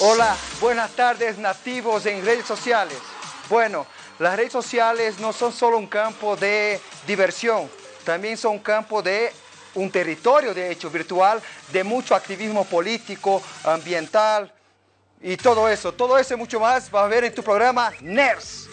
Hola, buenas tardes nativos en redes sociales. Bueno, las redes sociales no son solo un campo de diversión, también son un campo de un territorio, de hecho, virtual, de mucho activismo político, ambiental y todo eso. Todo eso y mucho más va a ver en tu programa NERS.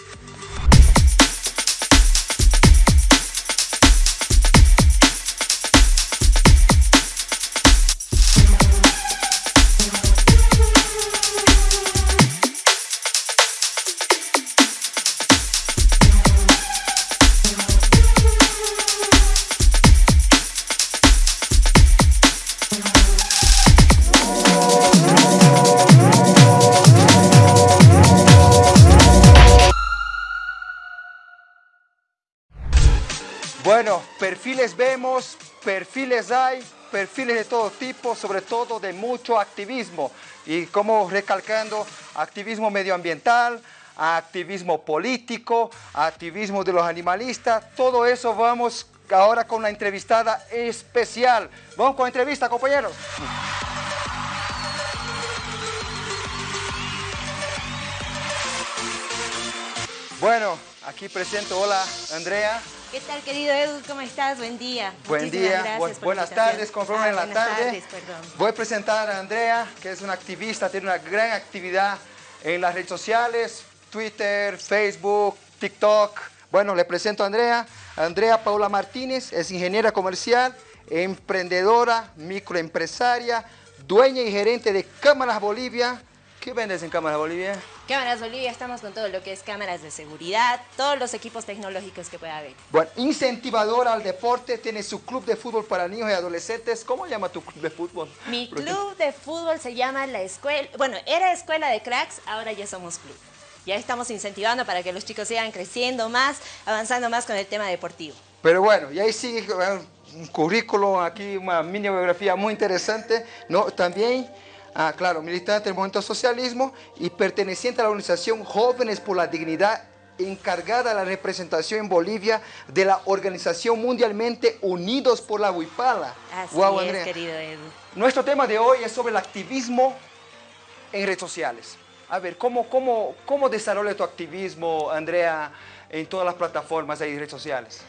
Bueno, perfiles vemos, perfiles hay, perfiles de todo tipo, sobre todo de mucho activismo. Y como recalcando, activismo medioambiental, activismo político, activismo de los animalistas, todo eso vamos ahora con una entrevistada especial. Vamos con la entrevista, compañeros. Bueno, aquí presento, hola Andrea. ¿Qué tal, querido Edu? ¿Cómo estás? Buen día. Buen Muchísimas día, gracias bu- por la buenas tardes, conforme Ah, en la buenas tarde. tardes, perdón. Voy a presentar a Andrea, que es una activista, tiene una gran actividad en las redes sociales, Twitter, Facebook, TikTok. Bueno, le presento a Andrea. Andrea Paula Martínez es ingeniera comercial, emprendedora, microempresaria, dueña y gerente de Cámaras Bolivia. ¿Qué vendes en Cámaras Bolivia? Cámaras Bolivia, estamos con todo lo que es cámaras de seguridad, todos los equipos tecnológicos que pueda haber. Bueno, incentivadora al deporte, tiene su club de fútbol para niños y adolescentes. ¿Cómo llama tu club de fútbol? Mi club de fútbol se llama La Escuela, bueno, era Escuela de Cracks, ahora ya somos club. Ya estamos incentivando para que los chicos sigan creciendo más, avanzando más con el tema deportivo. Pero bueno, y ahí sigue eh, un currículo, aquí una mini biografía muy interesante, ¿no? También, ah, claro, militante del movimiento socialismo y perteneciente a la organización Jóvenes por la Dignidad, encargada de la representación en Bolivia de la organización mundialmente Unidos por la Huipala. Así es, Andrea. querido Edu. Nuestro tema de hoy es sobre el activismo en redes sociales. A ver, ¿cómo, cómo, cómo desarrolla tu activismo, Andrea, en todas las plataformas y redes sociales?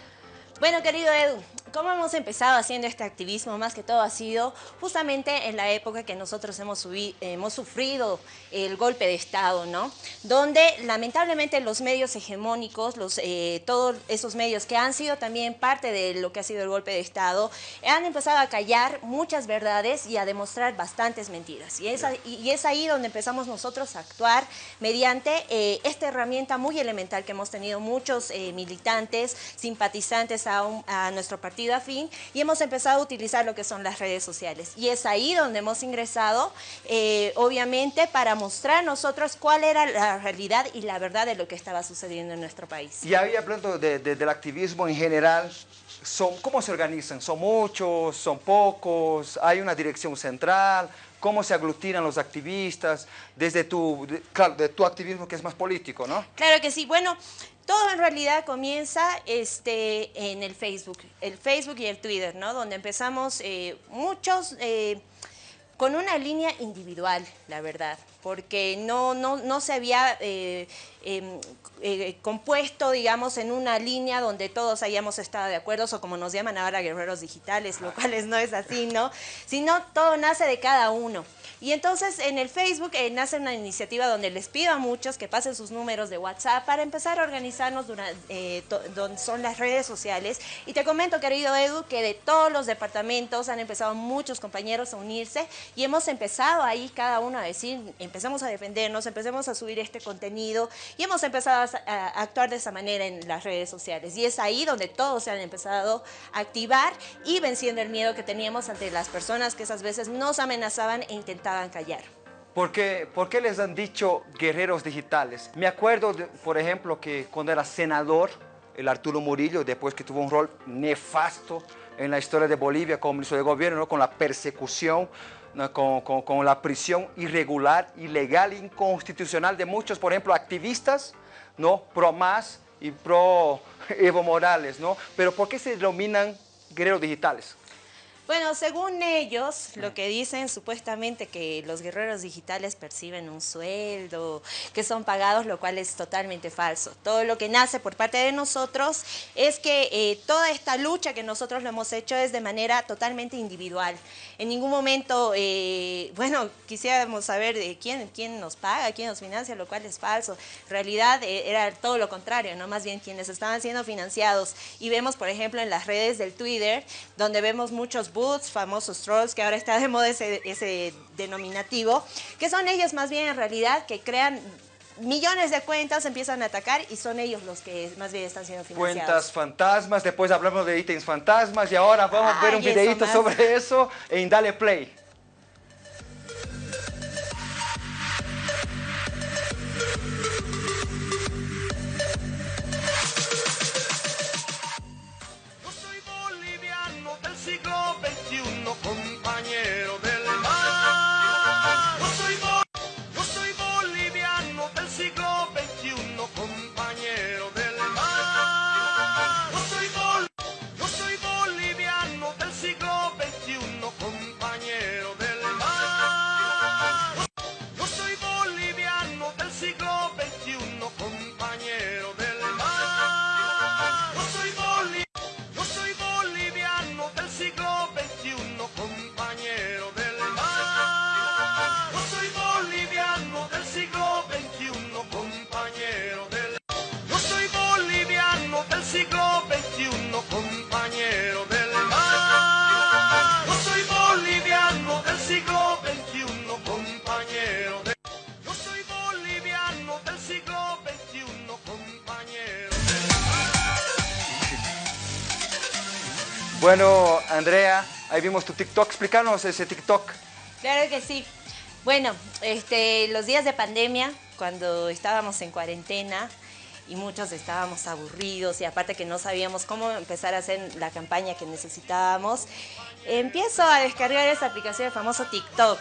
Bueno, querido Edu, ¿cómo hemos empezado haciendo este activismo? Más que todo ha sido justamente en la época que nosotros hemos, hemos sufrido el golpe de Estado, ¿no? Donde lamentablemente los medios hegemónicos, los, eh, todos esos medios que han sido también parte de lo que ha sido el golpe de Estado, han empezado a callar muchas verdades y a demostrar bastantes mentiras. Y es, ahí- y es ahí donde empezamos nosotros a actuar mediante eh, esta herramienta muy elemental que hemos tenido muchos eh, militantes, simpatizantes a, un- a nuestro partido afín y hemos empezado a utilizar lo que son las redes sociales. Y es ahí donde hemos ingresado, eh, obviamente, para mostrar nosotros cuál era la realidad y la verdad de lo que estaba sucediendo en nuestro país. Y ahí hablando de- de- del activismo en general, son, ¿cómo se organizan? ¿Son muchos? ¿Son pocos? ¿Hay una dirección central? ¿Cómo se aglutinan los activistas? Desde tu, claro, de tu activismo que es más político, ¿no? Claro que sí. Bueno, todo en realidad comienza este, en el Facebook, el Facebook y el Twitter, ¿no? Donde empezamos eh, muchos eh, con una línea individual, la verdad, porque no, no, no se había eh, em, eh, compuesto, digamos, en una línea donde todos hayamos estado de acuerdo, o como nos llaman ahora guerreros digitales, lo cual no es así, ¿no? Sino todo nace de cada uno. Y entonces en el Facebook eh, nace una iniciativa donde les pido a muchos que pasen sus números de WhatsApp para empezar a organizarnos durante, eh, donde son las redes sociales. Y te comento, querido Edu, que de todos los departamentos han empezado muchos compañeros a unirse y hemos empezado ahí cada uno a decir, empezamos a defendernos, empecemos a subir este contenido y hemos empezado a, actuar de esa manera en las redes sociales. Y es ahí donde todos se han empezado a activar y venciendo el miedo que teníamos ante las personas que esas veces nos amenazaban e intentaban callar. ¿Por qué, por qué les han dicho guerreros digitales? Me acuerdo, de- por ejemplo, que cuando era senador, el Arturo Murillo, después que tuvo un rol nefasto en la historia de Bolivia como ministro de gobierno, ¿no? con la persecución. Con, la prisión irregular, ilegal, inconstitucional de muchos, por ejemplo, activistas, ¿no? pro más y pro Evo Morales. ¿no? Pero ¿por qué se denominan guerreros digitales? Bueno, según ellos, lo que dicen supuestamente que los guerreros digitales perciben un sueldo, que son pagados, lo cual es totalmente falso. Todo lo que nace por parte de nosotros es que eh, toda esta lucha que nosotros lo hemos hecho es de manera totalmente individual. En ningún momento, eh, bueno, quisiéramos saber de quién, quién nos paga, quién nos financia, lo cual es falso. En realidad eh, era todo lo contrario, ¿no? Más bien quienes estaban siendo financiados. Y vemos, por ejemplo, en las redes del Twitter, donde vemos muchos boots, famosos trolls, que ahora está de moda ese, ese denominativo, que son ellos más bien en realidad que crean millones de cuentas empiezan a atacar y son ellos los que más bien están siendo financiados. Cuentas fantasmas, después hablamos de ítems fantasmas y ahora vamos a ver un videito sobre eso en Dale Play. Bueno, Andrea, ahí vimos tu TikTok. Explícanos ese TikTok. Claro que sí. Bueno, este, los días de pandemia, cuando estábamos en cuarentena y muchos estábamos aburridos y aparte que no sabíamos cómo empezar a hacer la campaña que necesitábamos, empiezo a descargar esa aplicación, el famoso TikTok.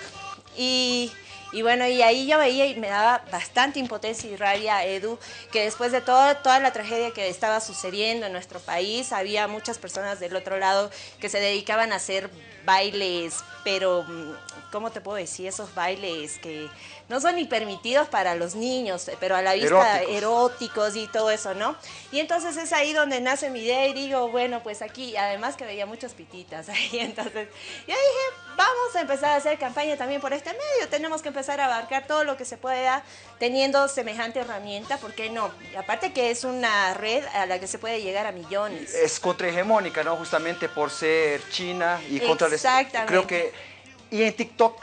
Y y bueno, y ahí yo veía y me daba bastante impotencia y rabia a Edu, que después de toda la tragedia que estaba sucediendo en nuestro país, había muchas personas del otro lado que se dedicaban a hacer bailes, pero, mm, ¿cómo te puedo decir? Esos bailes que no son ni permitidos para los niños, pero a la vista eróticos. y todo eso, ¿no? Y entonces es ahí donde nace mi idea y digo, bueno, pues aquí, además que veía muchas pititas ahí, entonces yo dije, vamos a empezar a hacer campaña también por este medio, tenemos que empezar a abarcar todo lo que se pueda teniendo semejante herramienta, ¿por qué no? Y aparte que es una red a la que se puede llegar a millones. Es contrahegemónica, ¿no? Justamente por ser China y contra... Exactamente. Creo que... Y en TikTok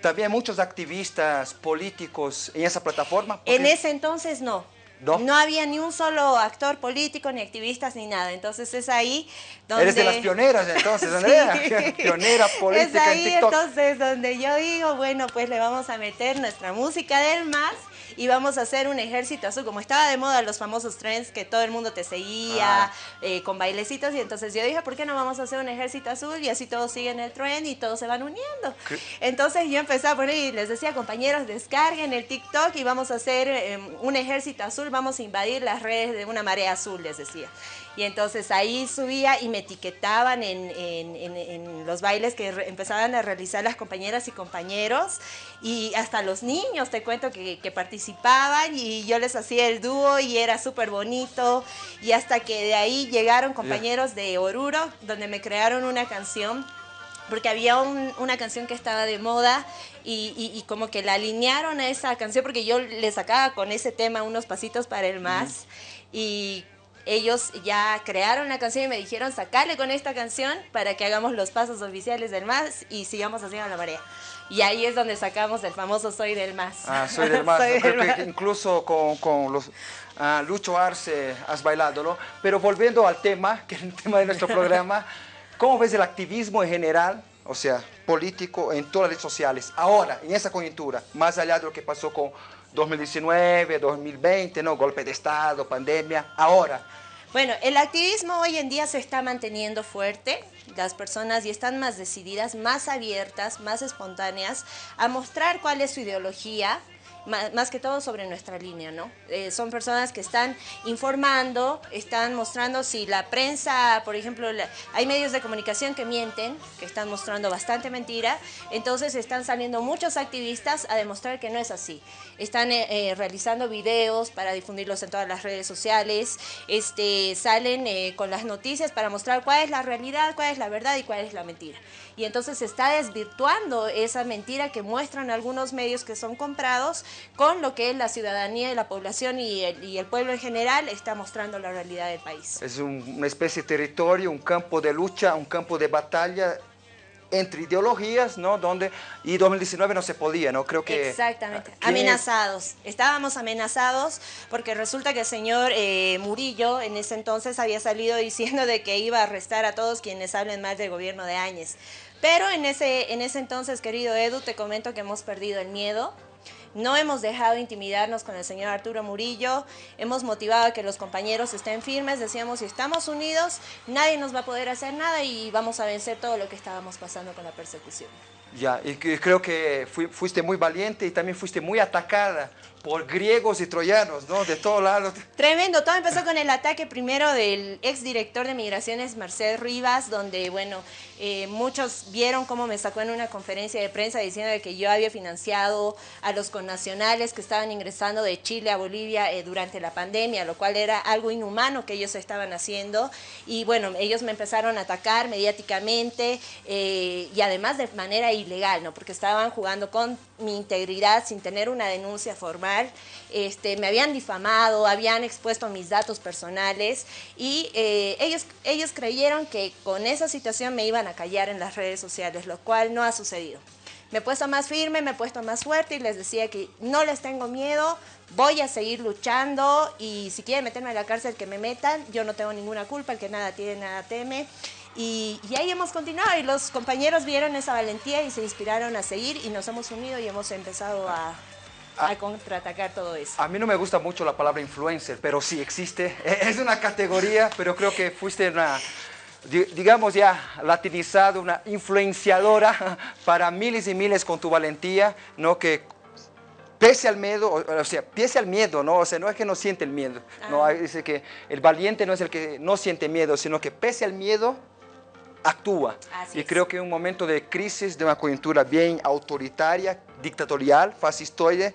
también muchos activistas políticos en esa plataforma. En ese entonces no. ¿No? había ni un solo actor político, ni activistas, ni nada. Entonces es ahí donde... Eres de las pioneras entonces, Andrea. Pionera política Es ahí entonces donde yo digo, bueno, pues le vamos a meter nuestra música del más y vamos a hacer un ejército azul. Como estaba de moda los famosos trends que todo el mundo te seguía ah. eh, con bailecitos y entonces yo dije, ¿por qué no vamos a hacer un ejército azul? Y así todos siguen el trend y todos se van uniendo. Entonces yo empecé a poner y les decía, compañeros, descarguen el TikTok y vamos a hacer em, un ejército azul, vamos a invadir las redes de una marea azul, les decía. Y entonces ahí subía y me etiquetaban en, en, los bailes que empezaban a realizar las compañeras y compañeros. Y hasta los niños, te cuento, que, que participaban y yo les hacía el dúo y era súper bonito. Y hasta que de ahí llegaron compañeros de Oruro, donde me crearon una canción porque había una canción que estaba de moda y, y, como que la alinearon a esa canción porque yo le sacaba con ese tema unos pasitos para el más. Y ellos ya crearon la canción y me dijeron sacarle con esta canción para que hagamos los pasos oficiales del MAS y sigamos haciendo la marea. Y ahí es donde sacamos el famoso Soy del MAS. Ah, Soy del MAS. Creo que incluso con, con los uh, Lucho Arce has bailado, ¿no? Pero volviendo al tema, que es el tema de nuestro programa, ¿cómo ves el activismo en general, o sea, político en todas las redes sociales, ahora, en esa coyuntura, más allá de lo que pasó con 2019, 2020, ¿no? Golpe de Estado, pandemia, ahora. Bueno, el activismo hoy en día se está manteniendo fuerte, las personas y están más decididas, más abiertas, más espontáneas a mostrar cuál es su ideología, más, que todo sobre nuestra línea, ¿no? Eh, son personas que están informando, están mostrando si la prensa, por ejemplo, hay medios de comunicación que mienten, que están mostrando bastante mentira, entonces están saliendo muchos activistas a demostrar que no es así. Están eh, eh, realizando videos para difundirlos en todas las redes sociales, este, salen con las noticias para mostrar cuál es la realidad, cuál es la verdad y cuál es la mentira. Y entonces se está desvirtuando esa mentira que muestran algunos medios que son comprados con lo que la ciudadanía y la población y el, pueblo en general está mostrando la realidad del país. Es una especie de territorio, un campo de lucha, un campo de batalla entre ideologías, ¿no? Donde, y 2019 no se podía, ¿no? Creo que... Exactamente, amenazados. Estábamos amenazados porque resulta que el señor eh, Murillo en ese entonces había salido diciendo de que iba a arrestar a todos quienes hablen más del gobierno de Áñez. Pero en ese, en ese entonces, querido Edu, te comento que hemos perdido el miedo, no hemos dejado intimidarnos con el señor Arturo Murillo, hemos motivado a que los compañeros estén firmes, decíamos, si estamos unidos, nadie nos va a poder hacer nada y vamos a vencer todo lo que estábamos pasando con la persecución. Ya, y creo que fuiste muy valiente y también fuiste muy atacada por griegos y troyanos, ¿no? De todos lados. Tremendo, todo empezó con el ataque primero del exdirector de Migraciones, Mercedes Rivas, donde, bueno, eh, muchos vieron cómo me sacó en una conferencia de prensa diciendo que yo había financiado a los connacionales que estaban ingresando de Chile a Bolivia eh, durante la pandemia, lo cual era algo inhumano que ellos estaban haciendo. Y bueno, ellos me empezaron a atacar mediáticamente eh, y además de manera ilegal, ¿no? Porque estaban jugando con mi integridad sin tener una denuncia formal. Este, me habían difamado, habían expuesto mis datos personales y eh, ellos, ellos creyeron que con esa situación me iban a callar en las redes sociales, lo cual no ha sucedido. Me he puesto más firme, me he puesto más fuerte y les decía que no les tengo miedo, voy a seguir luchando y si quieren meterme a la cárcel que me metan, yo no tengo ninguna culpa, el que nada tiene, nada teme. Y, ahí hemos continuado y los compañeros vieron esa valentía y se inspiraron a seguir y nos hemos unido y hemos empezado a, a contraatacar todo eso. A mí no me gusta mucho la palabra influencer, pero sí existe. Es una categoría, pero creo que fuiste una, digamos ya latinizado, una influenciadora para miles y miles con tu valentía, ¿no? Que pese al miedo, o sea, pese al miedo, ¿no? O sea, no es que no siente el miedo, ¿no? Ah. Dice que el valiente no es el que no siente miedo, sino que pese al miedo, actúa. y creo que en un momento de crisis, de una coyuntura bien autoritaria, dictatorial, fascistoide,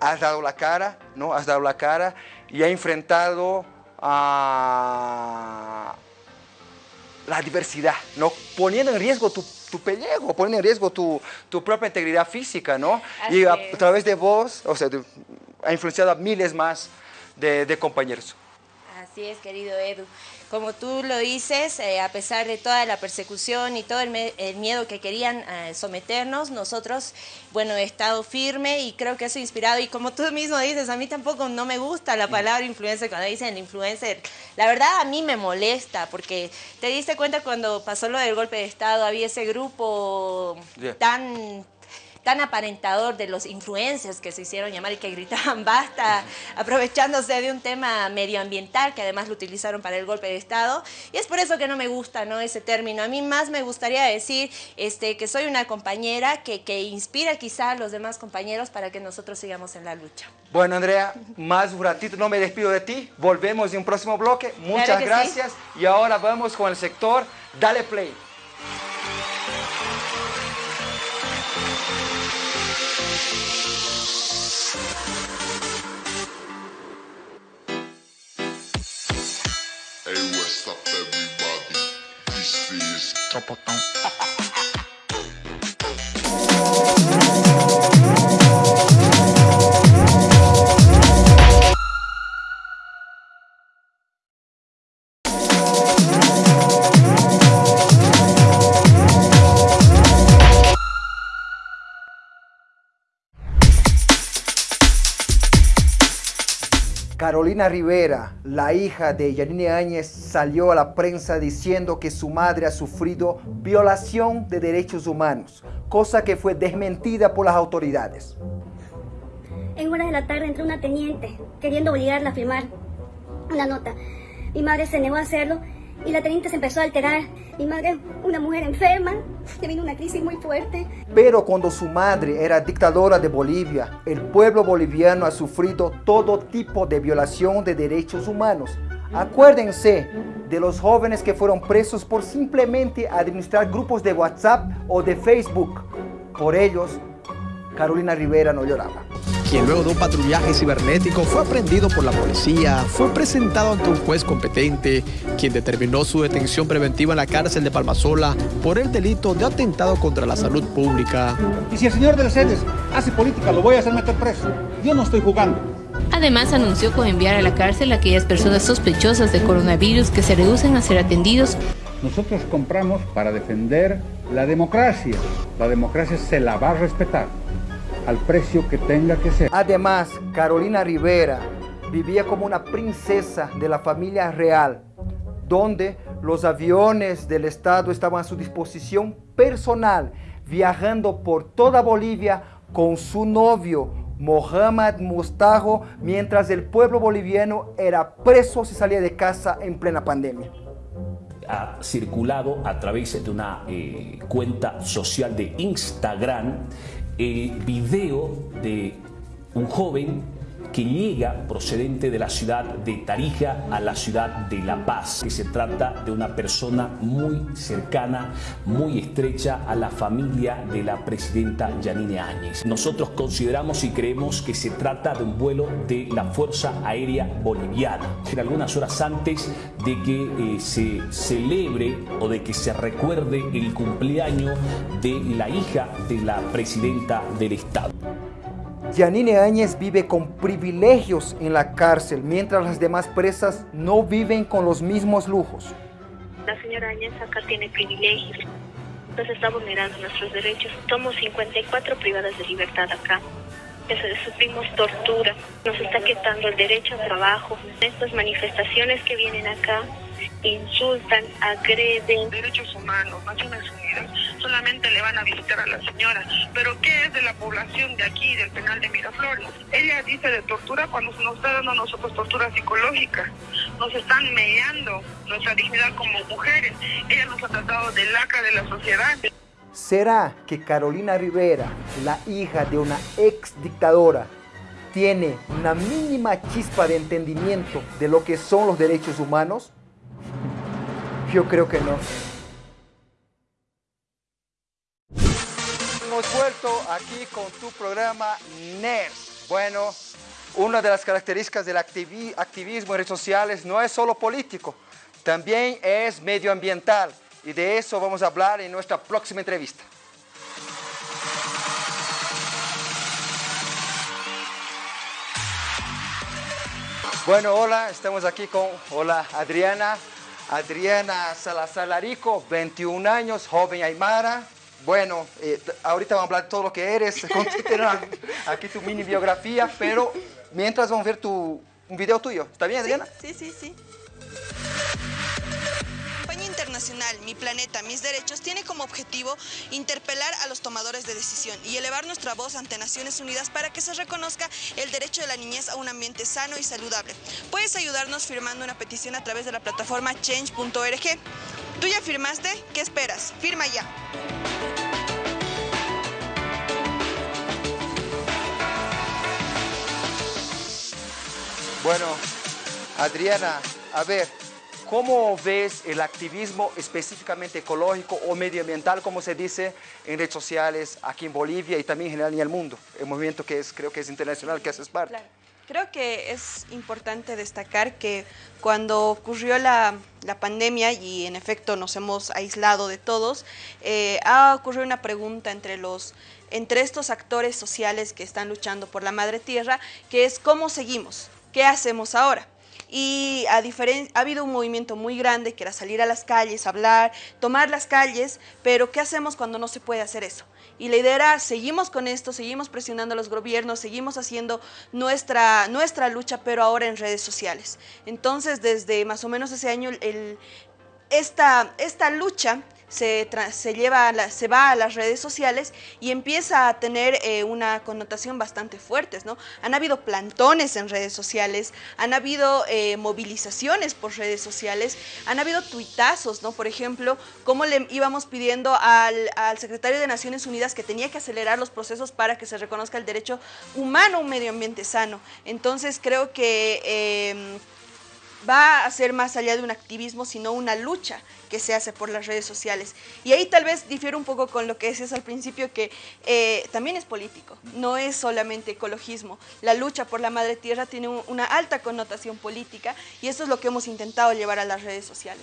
has dado la cara, ¿no? Has dado la cara y ha enfrentado a la diversidad, ¿no? Poniendo en riesgo tu, tu pellejo, poniendo en riesgo tu, tu propia integridad física, ¿no? y a, través de vos, o sea, ha influenciado a miles más de, de compañeros. Así es, querido Edu. Como tú lo dices, eh, a pesar de toda la persecución y todo el, miedo que querían eh, someternos, nosotros, bueno, he estado firme y creo que eso ha inspirado. Y como tú mismo dices, a mí tampoco no me gusta la palabra influencer cuando dicen influencer. La verdad a mí me molesta porque te diste cuenta cuando pasó lo del golpe de Estado, había ese grupo tan tan aparentador de los influencers que se hicieron llamar y que gritaban basta, aprovechándose de un tema medioambiental que además lo utilizaron para el golpe de Estado. Y es por eso que no me gusta ¿no? ese término. A mí más me gustaría decir este, que soy una compañera que, que inspira quizá a los demás compañeros para que nosotros sigamos en la lucha. Bueno, Andrea, más un ratito no me despido de ti. Volvemos en un próximo bloque. Muchas gracias. Y ahora vamos con el sector Dale Play. tropotão. Carolina Rivera, la hija de Yanine Áñez, salió a la prensa diciendo que su madre ha sufrido violación de derechos humanos, cosa que fue desmentida por las autoridades. En horas de la tarde entró una teniente queriendo obligarla a firmar una nota. Mi madre se negó a hacerlo y la teniente se empezó a alterar. Mi madre, una mujer enferma, le vino una crisis muy fuerte. Pero cuando su madre era dictadora de Bolivia, el pueblo boliviano ha sufrido todo tipo de violación de derechos humanos. Acuérdense de los jóvenes que fueron presos por simplemente administrar grupos de WhatsApp o de Facebook. Por ellos, Carolina Rivera no lloraba quien luego de un patrullaje cibernético fue aprendido por la policía, fue presentado ante un juez competente, quien determinó su detención preventiva en la cárcel de Palmasola por el delito de atentado contra la salud pública. Y si el señor de las sedes hace política, lo voy a hacer meter preso. Yo no estoy jugando. Además, anunció con enviar a la cárcel a aquellas personas sospechosas de coronavirus que se reducen a ser atendidos. Nosotros compramos para defender la democracia. La democracia se la va a respetar al precio que tenga que ser. Además, Carolina Rivera vivía como una princesa de la familia real, donde los aviones del Estado estaban a su disposición personal, viajando por toda Bolivia con su novio, Mohamed Mustajo, mientras el pueblo boliviano era preso si salía de casa en plena pandemia ha circulado a través de una eh, cuenta social de Instagram el video de un joven que llega procedente de la ciudad de Tarija a la ciudad de La Paz, que se trata de una persona muy cercana, muy estrecha a la familia de la presidenta Yanine Áñez. Nosotros consideramos y creemos que se trata de un vuelo de la Fuerza Aérea Boliviana. En algunas horas antes de que eh, se celebre o de que se recuerde el cumpleaños de la hija de la presidenta del Estado. Yanine Áñez vive con privilegios en la cárcel, mientras las demás presas no viven con los mismos lujos. La señora Áñez acá tiene privilegios, nos está vulnerando nuestros derechos. Somos 54 privadas de libertad acá. Sufrimos tortura, nos está quitando el derecho al trabajo. Estas manifestaciones que vienen acá insultan, agreden. Derechos humanos, Naciones Unidas, solamente le van a visitar a la señora. Pero ¿qué es de la población de aquí, del penal de Miraflores? Ella dice de tortura cuando nos está dando a nosotros tortura psicológica. Nos están mediando nuestra dignidad como mujeres. Ella nos ha tratado de lacra de la sociedad. ¿Será que Carolina Rivera, la hija de una ex dictadora, tiene una mínima chispa de entendimiento de lo que son los derechos humanos? Yo creo que no. Hemos vuelto aquí con tu programa NERS. Bueno, una de las características del activismo en redes sociales no es solo político, también es medioambiental. Y de eso vamos a hablar en nuestra próxima entrevista. Bueno, hola, estamos aquí con, hola Adriana, Adriana Salazar Larico, 21 años, joven aymara. Bueno, eh, ahorita vamos a hablar de todo lo que eres, aquí tu mini biografía, pero mientras vamos a ver tu, un video tuyo. ¿Está bien, Adriana? Sí, sí, sí. Internacional Mi Planeta, Mis Derechos tiene como objetivo interpelar a los tomadores de decisión y elevar nuestra voz ante Naciones Unidas para que se reconozca el derecho de la niñez a un ambiente sano y saludable. Puedes ayudarnos firmando una petición a través de la plataforma change.org. ¿Tú ya firmaste? ¿Qué esperas? Firma ya. Bueno, Adriana, a ver, ¿Cómo ves el activismo específicamente ecológico o medioambiental, como se dice en redes sociales aquí en Bolivia y también en general en el mundo? El movimiento que es, creo que es internacional, que haces parte. Creo que es importante destacar que cuando ocurrió la, pandemia y en efecto nos hemos aislado de todos, eh, ha ocurrido una pregunta entre los entre estos actores sociales que están luchando por la madre tierra, que es ¿cómo seguimos? ¿Qué hacemos ahora? y a ha habido un movimiento muy grande que era salir a las calles, hablar, tomar las calles, pero ¿qué hacemos cuando no se puede hacer eso? Y la idea era, seguimos con esto, seguimos presionando a los gobiernos, seguimos haciendo nuestra, nuestra lucha, pero ahora en redes sociales. Entonces, desde más o menos ese año, el, esta, esta lucha se, se, lleva se va a las redes sociales y empieza a tener eh, una connotación bastante fuerte, ¿no? Han habido plantones en redes sociales, han habido eh, movilizaciones por redes sociales, han habido tuitazos, ¿no? Por ejemplo, cómo le íbamos pidiendo al, al secretario de Naciones Unidas que tenía que acelerar los procesos para que se reconozca el derecho humano a un medio ambiente sano. Entonces creo que em, va a ser más allá de un activismo, sino una lucha que se hace por las redes sociales. Y ahí tal vez difiere un poco con lo que decías al principio, que eh, también es político, no es solamente ecologismo. La lucha por la madre tierra tiene una alta connotación política y eso es lo que hemos intentado llevar a las redes sociales.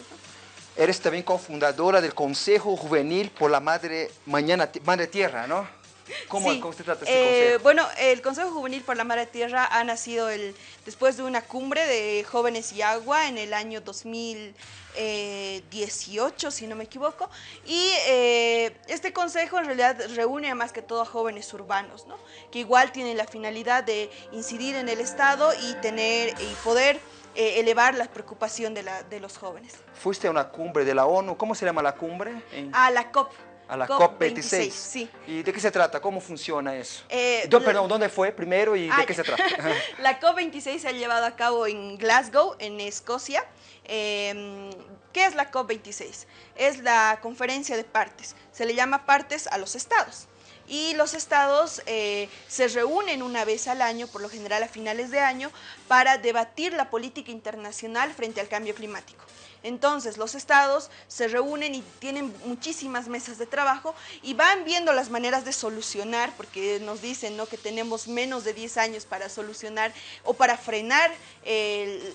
Eres también cofundadora del Consejo Juvenil por la Madre, Mañana, madre Tierra, ¿no? ¿Cómo, se trata este eh, Bueno, el Consejo Juvenil por la Madre Tierra ha nacido el, después de una cumbre de jóvenes y agua en el año 2018, si no me equivoco, y eh, este consejo en realidad reúne más que todo a jóvenes urbanos, ¿no? que igual tienen la finalidad de incidir en el Estado y, tener, y poder eh, elevar la preocupación de, la, de los jóvenes. Fuiste a una cumbre de la ONU, ¿cómo se llama la cumbre? A la COP. A la COP26. sí. ¿Y de qué se trata? ¿Cómo funciona eso? Eh, perdón, ¿dónde fue primero y de qué se trata? la COP26 se ha llevado a cabo en Glasgow, en Escocia. Em, ¿Qué es la COP26? Es la conferencia de partes. Se le llama partes a los estados. Y los estados eh, se reúnen una vez al año, por lo general a finales de año, para debatir la política internacional frente al cambio climático. Entonces los estados se reúnen y tienen muchísimas mesas de trabajo y van viendo las maneras de solucionar, porque nos dicen ¿no? que tenemos menos de 10 años para solucionar o para frenar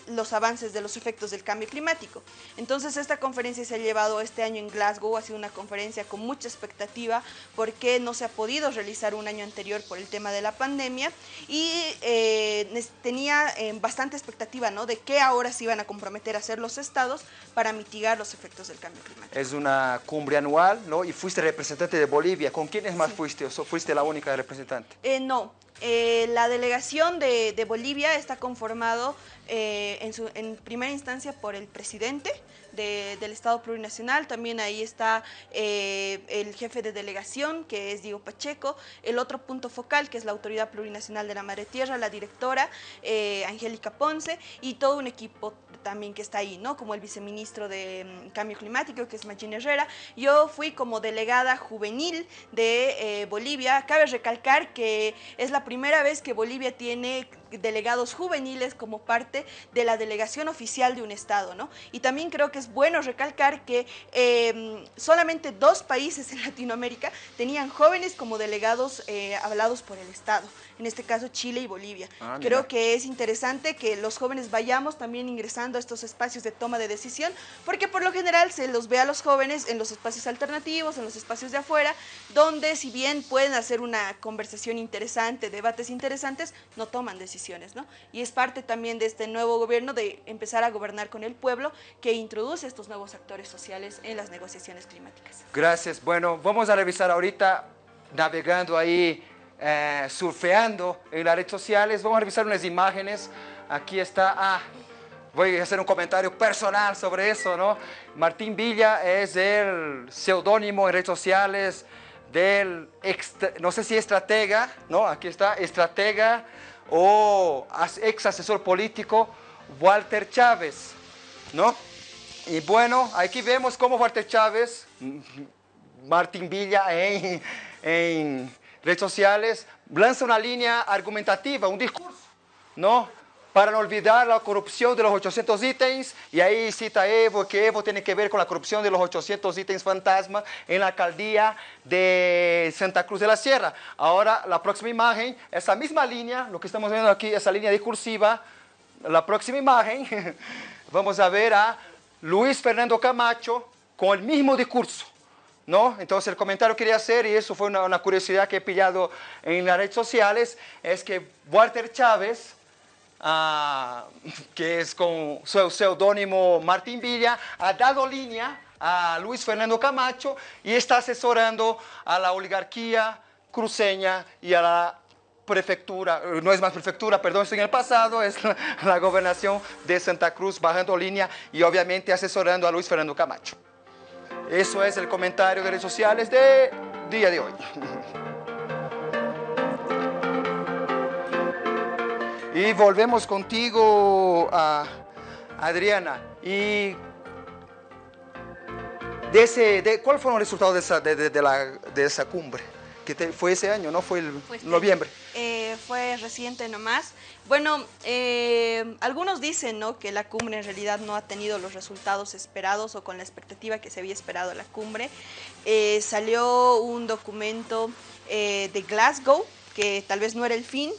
los avances de los efectos del cambio climático. Entonces esta conferencia se ha llevado este año en Glasgow, ha sido una conferencia con mucha expectativa porque no se ha podido realizar un año anterior por el tema de la pandemia y eh, tenía eh, bastante expectativa ¿no? de qué ahora se iban a comprometer a hacer los estados para mitigar los efectos del cambio climático. Es una cumbre anual, ¿no? Y fuiste representante de Bolivia. ¿Con quiénes más fuiste o fuiste la única representante? Eh, no, eh, la delegación de, Bolivia está conformado eh, en, primera instancia por el presidente, del Estado Plurinacional. También ahí está eh, el jefe de delegación, que es Diego Pacheco. El otro punto focal, que es la Autoridad Plurinacional de la Madre Tierra, la directora Angélica Ponce, y todo un equipo también que está ahí, ¿no? Como el viceministro de mm, Cambio Climático, que es Magín Herrera. Yo fui como delegada juvenil de Bolivia. Cabe recalcar que es la primera vez que Bolivia tiene delegados juveniles como parte de la delegación oficial de un Estado, ¿no? Y también creo que es bueno recalcar que em, solamente dos países en Latinoamérica tenían jóvenes como delegados eh, hablados por el Estado, en este caso Chile y Bolivia. Ah, creo que es interesante que los jóvenes vayamos también ingresando a estos espacios de toma de decisión, porque por lo general se los ve a los jóvenes en los espacios alternativos, en los espacios de afuera, donde si bien pueden hacer una conversación interesante, debates interesantes, no toman decisiones. ¿No? Y es parte también de este nuevo gobierno de empezar a gobernar con el pueblo que introduce estos nuevos actores sociales en las negociaciones climáticas. Gracias. Bueno, vamos a revisar ahorita, navegando ahí, eh, surfeando en las redes sociales, vamos a revisar unas imágenes. Aquí está, ah, voy a hacer un comentario personal sobre eso, ¿no? Martín Villa es el seudónimo en redes sociales del, no sé si estratega, ¿no? Aquí está, estratega o ex asesor político Walter Chávez, ¿no? Y bueno, aquí vemos cómo Walter Chávez, Martín Villa en, en redes sociales, lanza una línea argumentativa, un discurso, ¿no? Para no olvidar la corrupción de los 800 ítems, y ahí cita Evo, que Evo tiene que ver con la corrupción de los 800 ítems fantasma en la alcaldía de Santa Cruz de la Sierra. Ahora, la próxima imagen, esa misma línea, lo que estamos viendo aquí, esa línea discursiva, la próxima imagen, vamos a ver a Luis Fernando Camacho con el mismo discurso. ¿No? Entonces el comentario que quería hacer, y eso fue una, una curiosidad que he pillado en las redes sociales, es que Walter Chávez, Ah, que es con su seudónimo Martín Villa, ha dado línea a Luis Fernando Camacho y está asesorando a la oligarquía cruceña y a la prefectura, no es más prefectura, perdón, estoy en el pasado, es la, gobernación de Santa Cruz bajando línea y obviamente asesorando a Luis Fernando Camacho. Eso es el comentario de redes sociales de día de hoy. Y volvemos contigo, a Adriana. Y de ese, de, ¿Cuál fueron los resultados de esa, de, de, la, de esa cumbre? Que te, fue ese año, ¿no? Fue el este noviembre. Eh, fue reciente nomás. Bueno, eh, algunos dicen ¿no? que la cumbre en realidad no ha tenido los resultados esperados o con la expectativa que se había esperado la cumbre. Eh, salió un documento de Glasgow, que tal vez no era el fin,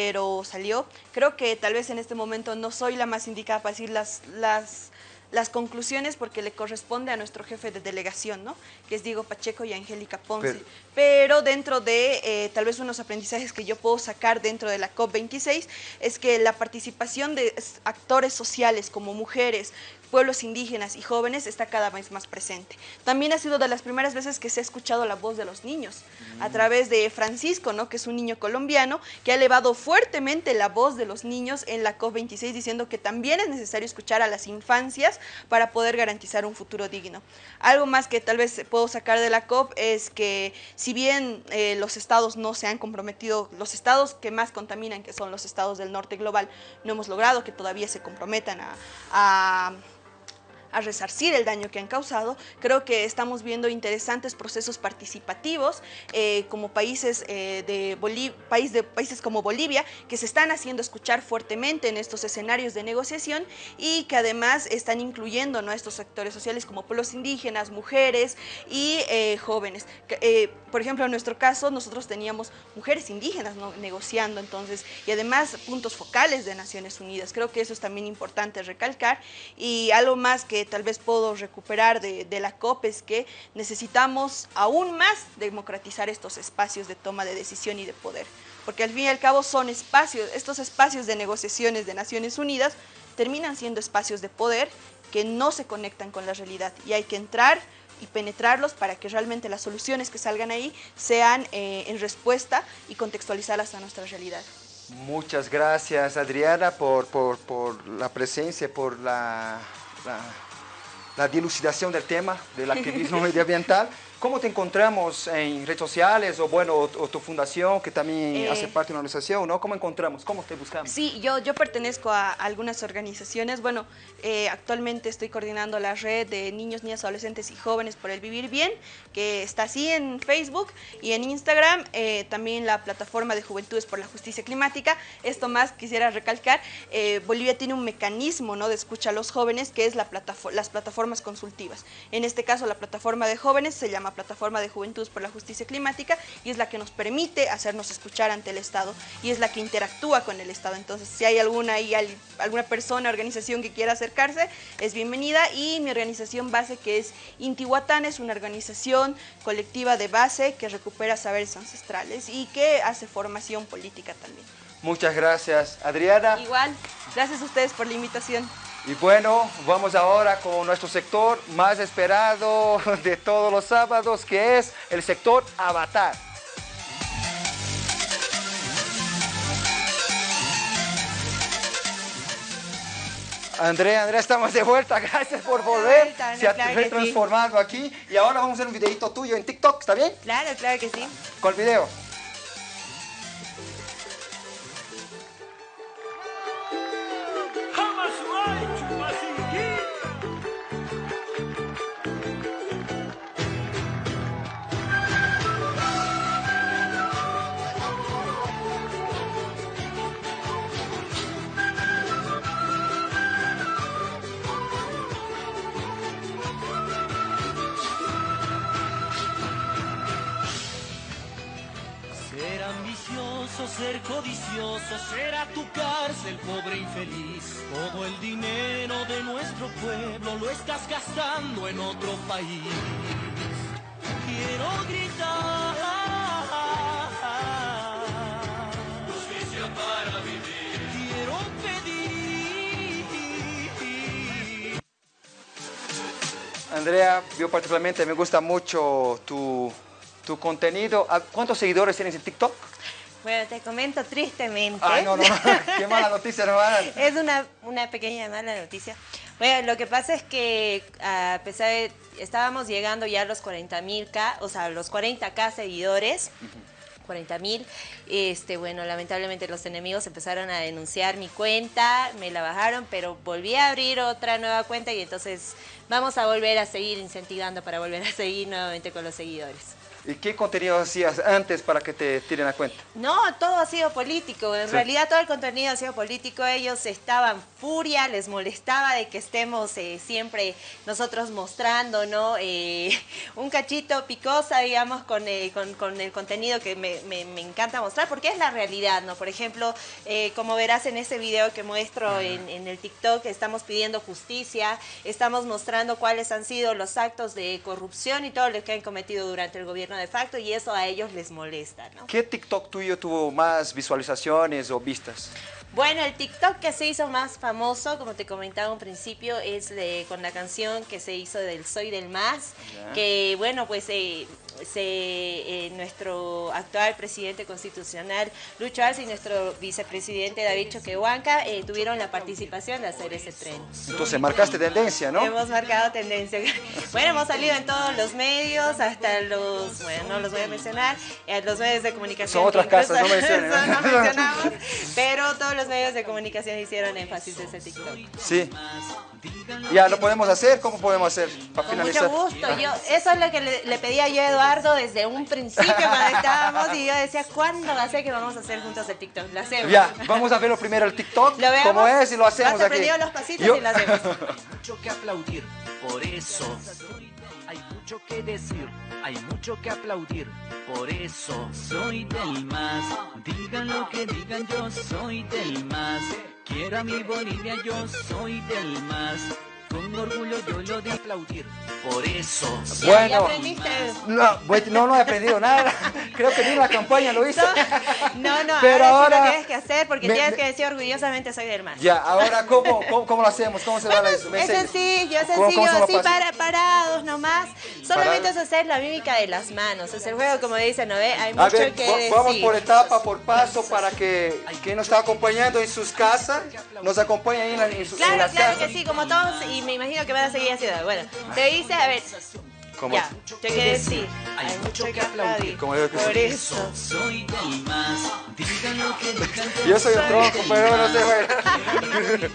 pero salió. Creo que tal vez en este momento no soy la más indicada para decir las, las, las conclusiones porque le corresponde a nuestro jefe de delegación, ¿no? que es Diego Pacheco y Angélica Ponce. Pero- Pero dentro de eh, tal vez unos aprendizajes que yo puedo sacar dentro de la COP26 es que la participación de actores sociales como mujeres, pueblos indígenas y jóvenes está cada vez más presente. También ha sido de las primeras veces que se ha escuchado la voz de los niños a través de Francisco, ¿no? que es un niño colombiano que ha elevado fuertemente la voz de los niños en la COP26 diciendo que también es necesario escuchar a las infancias para poder garantizar un futuro digno. Algo más que tal vez puedo sacar de la COP es que si bien eh, los estados no se han comprometido, los estados que más contaminan, que son los estados del norte global, no hemos logrado que todavía se comprometan a- a a resarcir el daño que han causado. Creo que estamos viendo interesantes procesos participativos eh, como países, eh, de país de, países como Bolivia que se están haciendo escuchar fuertemente en estos escenarios de negociación y que además están incluyendo a estos sectores sociales como pueblos indígenas, mujeres y eh, jóvenes. Por ejemplo, en nuestro caso, nosotros teníamos mujeres indígenas negociando entonces y además puntos focales de Naciones Unidas. Creo que eso es también importante recalcar y algo más que tal vez puedo recuperar de, de la COP es que necesitamos aún más democratizar estos espacios de toma de decisión y de poder, porque al fin y al cabo son espacios, estos espacios de negociaciones de Naciones Unidas terminan siendo espacios de poder que no se conectan con la realidad y hay que entrar y penetrarlos para que realmente las soluciones que salgan ahí sean eh, en respuesta y contextualizadas a nuestra realidad. Muchas gracias, Adriana, por, por, por la presencia, por la, la, la dilucidación del tema del activismo medioambiental. ¿Cómo te encontramos en redes sociales o, bueno, o, o tu fundación, que también Eh, hace parte de una organización, ¿no? ¿Cómo encontramos? ¿Cómo te buscamos? Sí, yo, yo pertenezco a algunas organizaciones. Bueno, eh, actualmente estoy coordinando la red de niños, niñas, adolescentes y jóvenes por el vivir bien, que está así en Facebook y en Instagram. eh, también la plataforma de Juventudes por la Justicia Climática. Esto más quisiera recalcar. Bolivia tiene un mecanismo ¿no? de escucha a los jóvenes que es la las plataformas consultivas. En este caso, la plataforma de jóvenes se llama Plataforma de Juventudes por la Justicia Climática y es la que nos permite hacernos escuchar ante el Estado y es la que interactúa con el Estado. Entonces, si hay alguna, al- alguna persona, organización que quiera acercarse, es bienvenida. Y mi organización base, que es Intihuatán, es una organización colectiva de base que recupera saberes ancestrales y que hace formación política también. Muchas gracias, Adriana. Igual, gracias a ustedes por la invitación. Y bueno, vamos ahora con nuestro sector más esperado de todos los sábados, que es el sector Avatar. Andrea, Andrea, estamos de vuelta. Gracias por volver. vuelta, Se ha claro que sí. transformado aquí. Y ahora vamos a hacer un videito tuyo en TikTok, ¿está bien? Claro, claro que sí. Con el video. País. Quiero gritar. Justicia para vivir. Quiero pedir. Andrea, yo particularmente me gusta mucho tu, tu contenido. Ah, ¿Cuántos seguidores tienes en TikTok? Bueno, te comento tristemente. Ay, no, no, no. Qué mala noticia dar. Es una, una pequeña mala noticia. Bueno, lo que pasa es que a pesar de... Estábamos llegando ya a los 40.000K, o sea, los 40K seguidores. 40 mil. Este, bueno, lamentablemente los enemigos empezaron a denunciar mi cuenta, me la bajaron, pero volví a abrir otra nueva cuenta y entonces vamos a volver a seguir incentivando para volver a seguir nuevamente con los seguidores. ¿Y qué contenido hacías antes para que te tiren la cuenta? No, todo ha sido político. En Sí. realidad todo el contenido ha sido político. Ellos estaban furia, les molestaba de que estemos eh, siempre nosotros mostrando, ¿no? Eh, un cachito picosa, digamos, con, eh, con, con el contenido que me, me- me encanta mostrar, porque es la realidad, ¿no? Por ejemplo, eh, como verás en ese video que muestro en, en el TikTok, estamos pidiendo justicia, estamos mostrando cuáles han sido los actos de corrupción y todo lo que han cometido durante el gobierno de facto y eso a ellos les molesta, ¿no? ¿Qué TikTok tuyo tuvo más visualizaciones o vistas? Bueno, el TikTok que se hizo más famoso, como te comentaba un principio, es de- con la canción que se hizo del Soy del Más, que bueno, pues eh, se, eh, nuestro actual presidente constitucional, Lucho Arce, y nuestro vicepresidente David Choquehuanca eh, tuvieron la participación de hacer ese tren. Entonces marcaste tendencia, ¿no? Hemos marcado tendencia. Bueno, hemos salido en todos los medios, hasta los, bueno, no los voy a mencionar, eh, los medios de comunicación. Son otras casas, no mencionen. Eso no mencionamos, pero todos los medios de comunicación hicieron énfasis de ese TikTok. Sí. Ya, ¿lo podemos hacer? ¿Cómo podemos hacer? Para Con finalizar. mucho gusto. Yo, eso es lo que le, le pedía yo a Eduardo desde un principio cuando estábamos y yo decía, ¿cuándo va a ser que vamos a hacer juntos el TikTok? Lo hacemos. Ya, vamos a verlo primero el TikTok, Lo veamos. cómo es y lo hacemos Has aquí. aprendido los pasitos Yo- y lo hacemos. mucho que aplaudir, por eso hay mucho que decir, hay mucho que aplaudir, por eso soy del más. Digan lo que digan, yo soy del más. Quiero a mi Bolivia, yo soy del más. Con orgullo yo lo de aplaudir, por eso Bueno. ¿Ya aprendiste? No, pues, no, no he aprendido nada. Creo que ni en la campaña lo hice. No, no, Pero ahora, sí ahora- lo tienes que hacer porque Me- tienes que decir orgullosamente soy del más. Ya, ahora, ¿cómo, cómo, cómo lo hacemos? ¿Cómo se va la eso? ¿Me Es sencillo, es ¿Cómo- cómo sencillo, los así para, parados nomás. Solamente es hacer la mímica de las manos. Es el juego, como dicen, ¿no ve? Hay A mucho ver, que decir. vamos por etapa, por paso, para que quien nos está acompañando en sus casas nos acompañe ahí en, la- en sus en Claro, las claro casas. que sí, como todos, y me imagino que van a seguir haciendo. Bueno, te dice, a ver, ¿Cómo ya, te quiero decir, hay mucho que aplaudir. Como yo que Por eso. soy. Digan lo que digan, Yo soy un tronco, pero no sé bailar.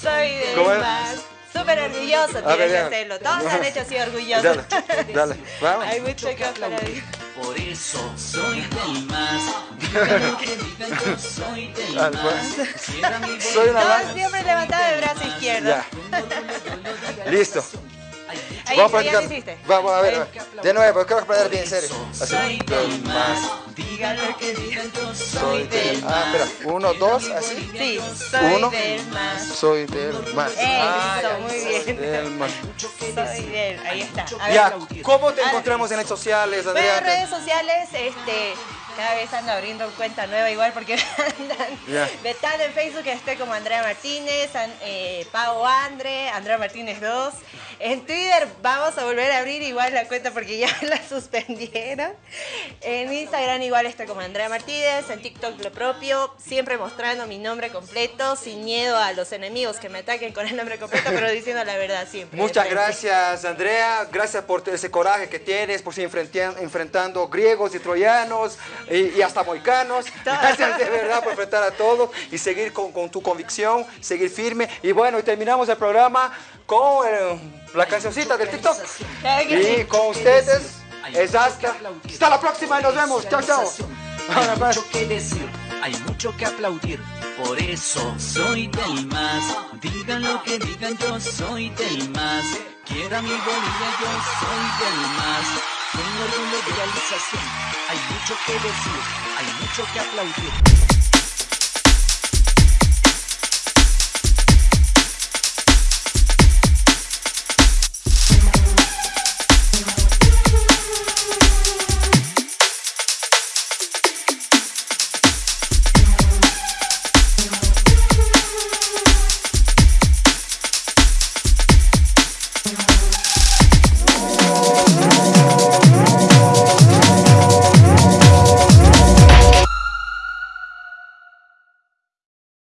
Soy más. Súper orgulloso tienes que hacerlo. Todos han hecho así orgullosos. Dale, dale, vamos. Hay mucho que aplaudir. Por eso soy del más. Digan lo que yo soy del Ah, más. pues. Soy una Todos banda. siempre levantado el brazo izquierdo. Ya. Listo. Ahí, Vamos a ya lo practicar. hiciste. Vamos a ver. De nuevo, creo que aprender bien, en serio. Soy Así. del más. Digan lo que digan, yo soy del Ah, más. espera. Uno, dos, así. Sí, soy Uno. del más. Soy del más. Ah, Eso, muy Soy bien. del más. Soy del, ahí está. A ver, Ya, ¿cómo te encontramos en redes sociales, Bueno, Andrea? en redes sociales, este, cada vez ando abriendo cuenta nueva igual porque andan vetando en Facebook estoy como Andrea Martínez, An- eh, Pau Andre, Andrea Martínez 2. En Twitter vamos a volver a abrir igual la cuenta porque ya la suspendieron. En Instagram igual estoy como Andrea Martínez, en TikTok lo propio, siempre mostrando mi nombre completo, sin miedo a los enemigos que me ataquen con el nombre completo, pero diciendo la verdad siempre. Muchas gracias, Andrea. Gracias por ese coraje que tienes, por seguir enfrentan- enfrentando griegos y troyanos y, y hasta moicanos. Gracias de verdad por enfrentar a todo y seguir con, con tu convicción, seguir firme. Y bueno, y terminamos el programa con eh, la cancioncita del TikTok. Y con ustedes es hasta. Hasta la próxima y nos vemos. Chao, chao. Hay mucho que decir, hay mucho que aplaudir, por eso soy del más. Digan lo que digan, yo soy del más. Quiero a mi Bolivia, yo soy del más. De realización, hay mucho que decir, hay mucho que aplaudir.